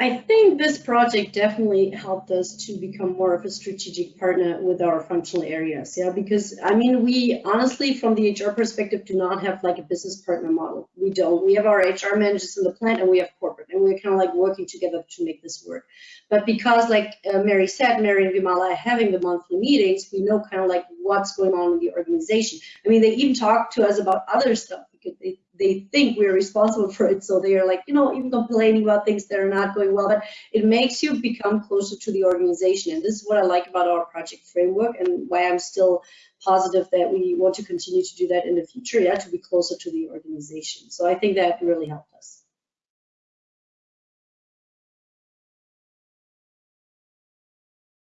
I think this project definitely helped us to become more of a strategic partner with our functional areas. Yeah, because I mean, we honestly, from the HR perspective, do not have like a business partner model. We don't. We have our HR managers in the plant and we have corporate, and we're kind of like working together to make this work. But because, like uh, Mary said, Mary and Vimala are having the monthly meetings, we know kind of like what's going on in the organization. I mean, they even talk to us about other stuff because they they think we're responsible for it. So they are like, you know, even complaining about things that are not going well, but it makes you become closer to the organization. And this is what I like about our project framework and why I'm still positive that we want to continue to do that in the future, yeah, to be closer to the organization. So I think that really helped us.